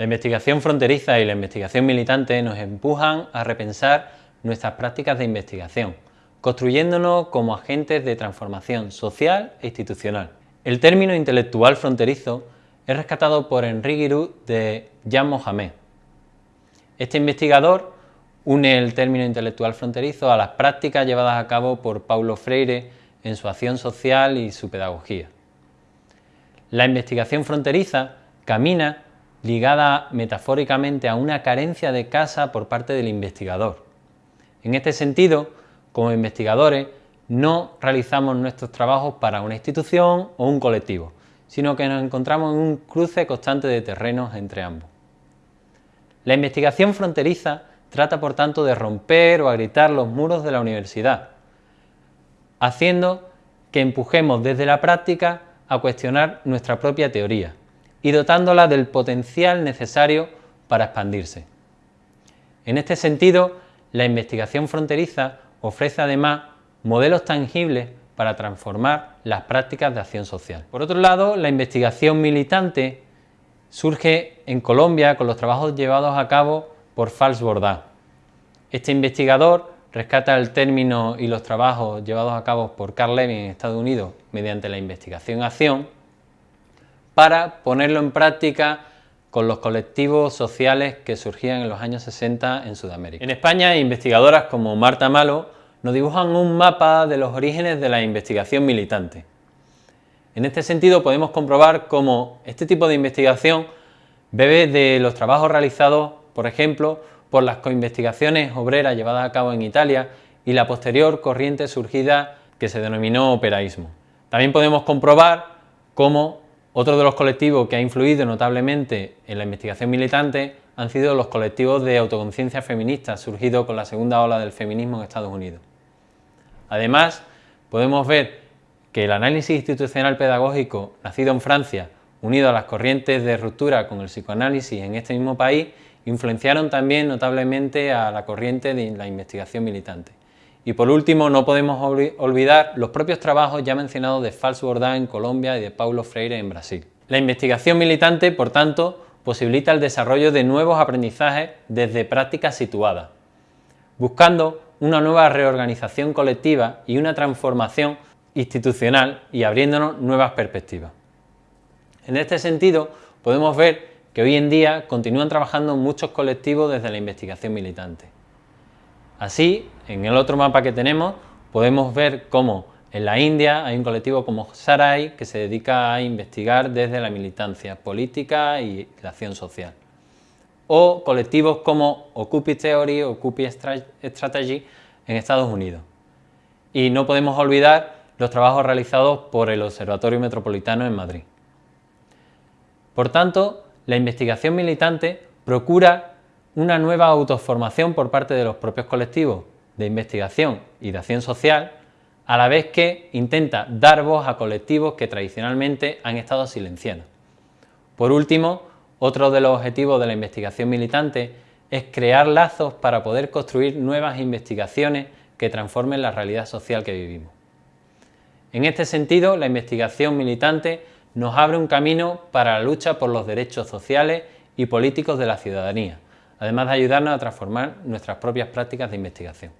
La investigación fronteriza y la investigación militante nos empujan a repensar nuestras prácticas de investigación, construyéndonos como agentes de transformación social e institucional. El término intelectual fronterizo es rescatado por Henri Giroux de Jean Mohamed. Este investigador une el término intelectual fronterizo a las prácticas llevadas a cabo por Paulo Freire en su acción social y su pedagogía. La investigación fronteriza camina ligada metafóricamente a una carencia de casa por parte del investigador. En este sentido, como investigadores, no realizamos nuestros trabajos para una institución o un colectivo, sino que nos encontramos en un cruce constante de terrenos entre ambos. La investigación fronteriza trata por tanto de romper o agrietar los muros de la universidad, haciendo que empujemos desde la práctica a cuestionar nuestra propia teoría y dotándola del potencial necesario para expandirse. En este sentido, la investigación fronteriza ofrece además modelos tangibles para transformar las prácticas de acción social. Por otro lado, la investigación militante surge en Colombia con los trabajos llevados a cabo por Fals Bordá. Este investigador rescata el término y los trabajos llevados a cabo por Carl Levin en Estados Unidos mediante la investigación-acción para ponerlo en práctica con los colectivos sociales que surgían en los años 60 en Sudamérica. En España, investigadoras como Marta Malo nos dibujan un mapa de los orígenes de la investigación militante. En este sentido podemos comprobar cómo este tipo de investigación bebe de los trabajos realizados, por ejemplo, por las coinvestigaciones obreras llevadas a cabo en Italia y la posterior corriente surgida que se denominó operaísmo. También podemos comprobar cómo otro de los colectivos que ha influido notablemente en la investigación militante han sido los colectivos de autoconciencia feminista surgidos con la segunda ola del feminismo en Estados Unidos. Además, podemos ver que el análisis institucional pedagógico nacido en Francia, unido a las corrientes de ruptura con el psicoanálisis en este mismo país, influenciaron también notablemente a la corriente de la investigación militante. Y por último, no podemos olvidar los propios trabajos ya mencionados de Fals Bordá en Colombia y de Paulo Freire en Brasil. La investigación militante, por tanto, posibilita el desarrollo de nuevos aprendizajes desde prácticas situadas, buscando una nueva reorganización colectiva y una transformación institucional y abriéndonos nuevas perspectivas. En este sentido, podemos ver que hoy en día continúan trabajando muchos colectivos desde la investigación militante. Así, en el otro mapa que tenemos, podemos ver cómo en la India hay un colectivo como Sarai que se dedica a investigar desde la militancia política y la acción social. O colectivos como Occupy Theory o Occupy Strategy en Estados Unidos. Y no podemos olvidar los trabajos realizados por el Observatorio Metropolitano en Madrid. Por tanto, la investigación militante procura una nueva autoformación por parte de los propios colectivos de investigación y de acción social, a la vez que intenta dar voz a colectivos que tradicionalmente han estado silenciados. Por último, otro de los objetivos de la investigación militante es crear lazos para poder construir nuevas investigaciones que transformen la realidad social que vivimos. En este sentido, la investigación militante nos abre un camino para la lucha por los derechos sociales y políticos de la ciudadanía, además de ayudarnos a transformar nuestras propias prácticas de investigación.